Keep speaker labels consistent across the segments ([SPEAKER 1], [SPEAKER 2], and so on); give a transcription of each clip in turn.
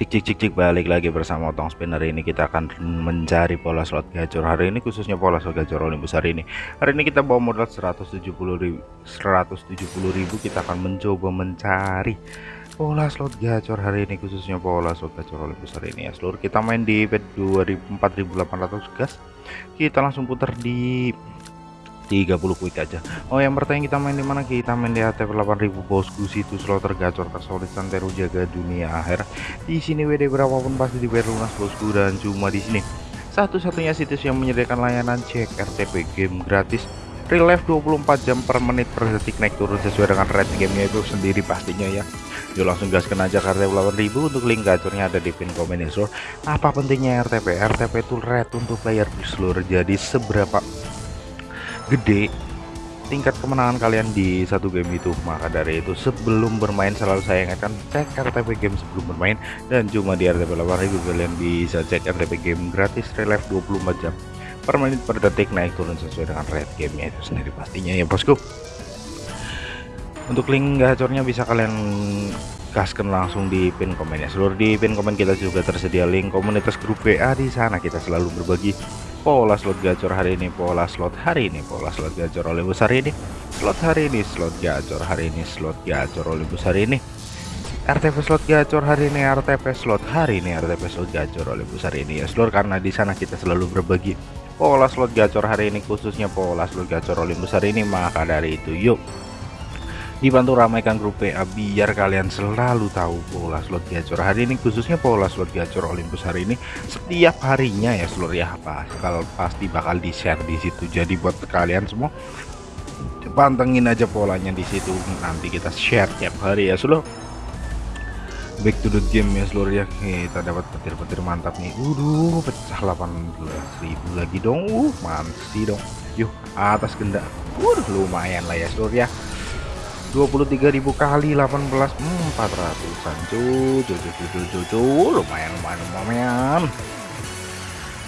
[SPEAKER 1] Cik cik cik cik balik lagi bersama Otong Spinner. Ini kita akan mencari pola slot gacor hari ini khususnya pola slot gacor Olympus hari ini. Hari ini kita bawa modal 170 ribu, 170 ribu. Kita akan mencoba mencari pola slot gacor hari ini khususnya pola slot gacor Olympus hari ini. Ya seluruh kita main di bet 4800 gas. Kita langsung putar di 30 quick aja. Oh yang bertanya kita main di mana? Kita main di ATP 8000 bosku. Situ slot tergacor tersolid santero jaga dunia akhir. Di sini WD berapapun pasti dibayar lunas bosku. Dan cuma di sini. Satu-satunya situs yang menyediakan layanan cek RTP game gratis. Real life 24 jam per menit per detik naik turun sesuai dengan rate gamenya itu sendiri pastinya ya. Yuk langsung gaskan aja RTP 8000 untuk link gacornya ada di pin komen ya apa pentingnya RTP RTP itu rate untuk player di seluruh jadi seberapa gede tingkat kemenangan kalian di satu game itu maka dari itu sebelum bermain selalu saya ingatkan cek RTP game sebelum bermain dan cuma di RTP 8000 kalian bisa cek RTP game gratis relive 24 jam per menit per detik naik turun sesuai dengan rate gamenya itu sendiri pastinya ya bosku. Untuk link gacornya bisa kalian gaskan langsung di pin komen ya seluruh di pin komen kita juga tersedia link komunitas grup WA di sana kita selalu berbagi pola slot gacor hari ini pola slot hari ini pola slot gacor oleh besar ini. Slot hari ini slot gacor hari ini slot gacor oleh besar ini. RTP slot gacor hari ini RTP slot hari ini RTP slot gacor oleh besar ini. Ya seluruh karena di sana kita selalu berbagi pola slot gacor hari ini khususnya pola slot gacor oleh besar ini maka dari itu yuk dibantu ramaikan grup PA biar kalian selalu tahu pola slot gacor. Hari ini khususnya pola slot gacor Olympus hari ini setiap harinya ya seluruh ya. Bakal pasti bakal di share di situ. Jadi buat kalian semua pantengin aja polanya di situ. Nanti kita share tiap hari ya seluruh back to the game ya seluruh ya. Kita dapat petir-petir mantap nih. Udah pecah 18.000 lagi dong. Uh mansi dong. Yuk atas gendak uh lumayan lah ya seluruh ya 23.000 kali 18 hmm, 400an cuy cuy lumayan lumayan lumayan.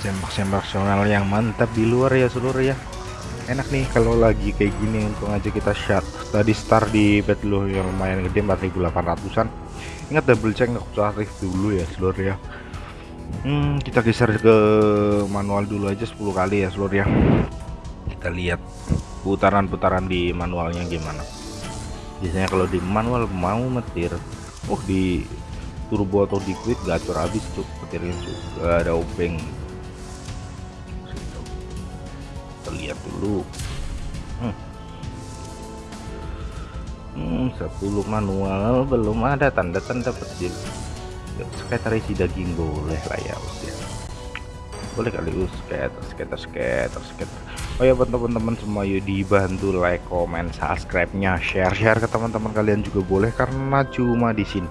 [SPEAKER 1] Sembak-sembak nasional yang mantap di luar ya seluruh ya. Enak nih kalau lagi kayak gini untuk aja kita shot. Tadi start di bet lo yang lumayan gede 4800an ingat double check nggak usah aktif dulu ya seluruh ya. Hmm, kita geser ke manual dulu aja 10 kali ya seluruh ya. Kita lihat putaran-putaran di manualnya gimana biasanya kalau di manual mau metir oh di turbo atau di quick gacor habis cuk. Petirnya juga ada obeng. Kita lihat dulu. Hmm. Hmm, 10 manual belum ada tanda-tanda petir. Sekitar isi daging boleh lah ya boleh kali us skater skater skater skater oh ya buat teman-teman semua yuk dibantu like comment subscribe nya share share ke teman-teman kalian juga boleh karena cuma di sini.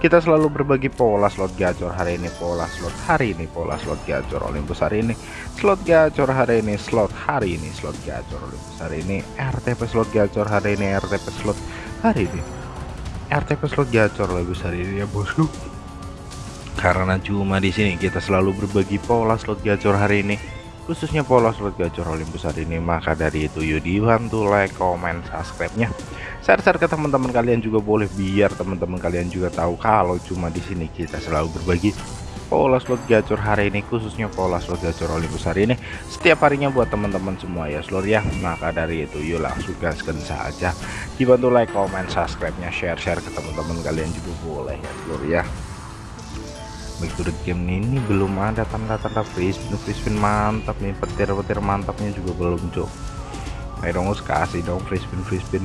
[SPEAKER 1] Kita selalu berbagi pola slot gacor hari ini pola slot hari ini pola slot gacor Olympus hari ini slot gacor hari ini slot hari ini slot gacor Olympus hari ini RTP slot gacor hari ini RTP slot hari ini. RTP slot gacor Olympus hari ini ya bosku. Karena cuma di sini kita selalu berbagi pola slot gacor hari ini khususnya pola slot gacor Olympus hari ini maka dari itu yuk dibantu like comment subscribe nya share-share ke teman-teman kalian juga boleh biar teman-teman kalian juga tahu kalau cuma di sini kita selalu berbagi pola slot gacor hari ini khususnya pola slot gacor Olympus hari ini setiap harinya buat teman-teman semua ya seluruh ya. Maka dari itu yuk langsung gaskan saja. Dibantu like comment subscribe nya share-share ke teman-teman kalian juga boleh ya seluruh ya back game ini belum ada tanda-tanda free spin spin mantap nih petir-petir mantapnya juga belum cok ayo dong kasih dong free spin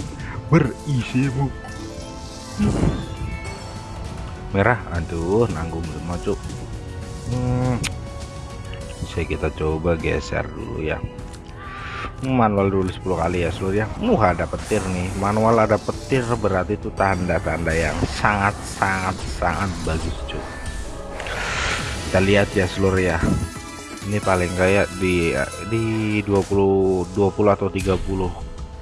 [SPEAKER 1] berisi bu. Merah? Aduh nanggung semua cok hmm. bisa kita coba geser dulu ya. Manual dulu 10 kali ya seluruh ya. Uh ada petir nih. Manual ada petir berarti itu tanda-tanda yang sangat sangat sangat bagus cuy kita lihat ya seluruh ya. Ini paling kayak di di 20 20 atau 30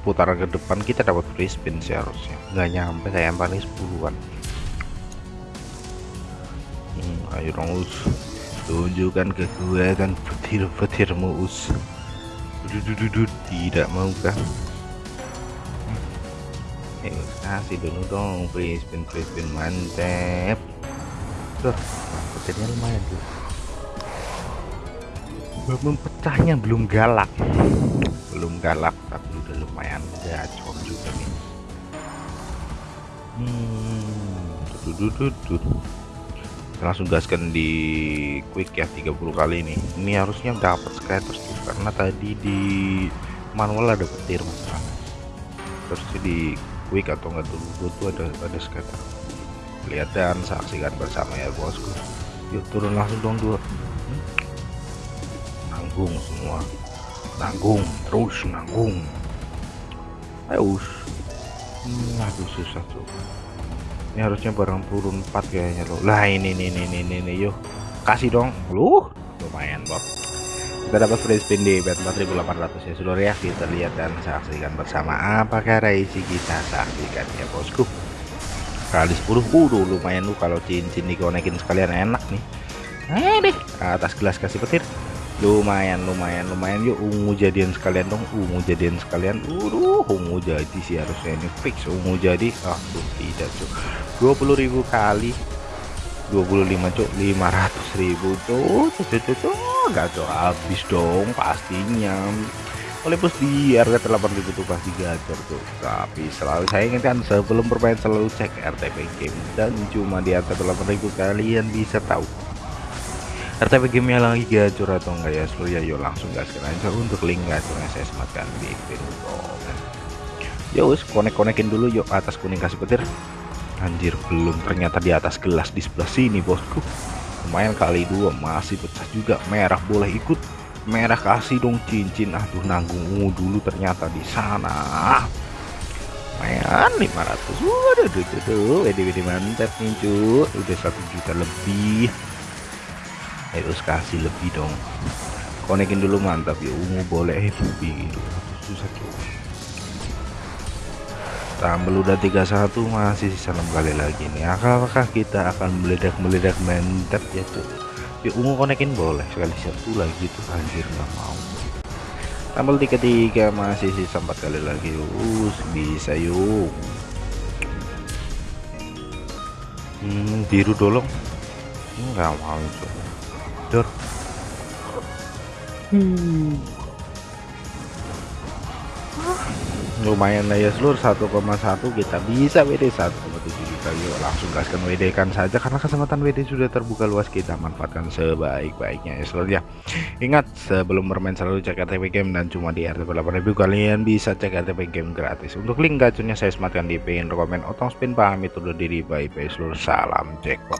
[SPEAKER 1] putaran ke depan kita dapat free spin sih harusnya. Nggak nyampe kayak paling 10-an hmm, ayo dong us. Tunjukkan kekuatan petir-petirmu us. Dudududud, tidak mau kan eh kasih dulu dong free spin free spin. Mantep Dor, petirnya lumayan tuh. Belum pecahnya belum galak. Belum galak tapi udah lumayan gacor juga nih. Hmm, tuh, langsung gaskan di quick ya 30 kali ini ini harusnya dapat skaters tuh karena tadi di manual ada petir masalah terus di quick atau enggak dulu tuh ada ada skater lihat dan saksikan bersama ya bosku. Yuk turun langsung dong dua nanggung semua. Nanggung terus nanggung. Ayo hmm, aduh susah tuh ini harusnya barang turun 4 kayaknya loh lah ini nih nih nih nih, yuk. Kasih dong. Lu lumayan Bob kita dapat free spin di bet 4800 ya seluruh ya. Kita lihat dan saksikan bersama apakah reisi kita saksikan ya bosku kali 10 udah lumayan lu kalau cincin dikonekin sekalian enak nih. Eh deh atas gelas kasih petir. Lumayan lumayan lumayan. Yuk ungu jadian sekalian dong. Ungu jadian sekalian. Udah ungu jadi sih harusnya ini. Fix ungu jadi. Ah tuh tidak cuk. 20.000 kali. 25 cuk. 500.000 tuh tuh tuh tuh gak tuh habis dong pastinya oleh plus di RT 8000 tuh pasti gacor tuh. Tapi selalu saya ingatkan sebelum bermain selalu cek RTP game. Dan cuma di RT 8000 kalian bisa tahu. RTP game lagi gacor atau enggak ya seluruh ya yuk langsung gaskan aja untuk link gacornya saya sematkan di video. Komen yuk konek-konekin dulu yuk atas kuning kasih petir. Anjir belum ternyata di atas gelas di sebelah sini bosku. Lumayan kali dua masih pecah juga merah boleh ikut merah kasih dong cincin. Aduh nanggung dulu ternyata di sana. Main 500 waduh tuh tuh tuh wede mantap nih udah satu juta lebih. Harus kasih lebih dong. Konekin dulu mantap. Ya ungu boleh. Gitu susah cuy tambah udah 31 masih sisa 6 kali lagi nih. Apakah kita akan meledak-meledak? Mantap ya tuh ya ungu konekin boleh sekali satu lagi tuh anjir nggak mau. Tambal tiga tiga masih sisa empat kali lagi. Us bisa yuk. Hmm, biru dolong. Nggak mau tuh dor. Hmm. Lumayan lah ya seluruh 1,1 kita bisa WD 1,7 juta. Yuk langsung gaskan WD kan saja karena kesempatan WD sudah terbuka luas kita manfaatkan sebaik-baiknya ya seluruh ya. Ingat sebelum bermain selalu cek RTP game dan cuma di RTP 8000 kalian bisa cek RTP game gratis. Untuk link gacornya saya sematkan di pin komen otong spin paham itu diri bye bye seluruh salam jackpot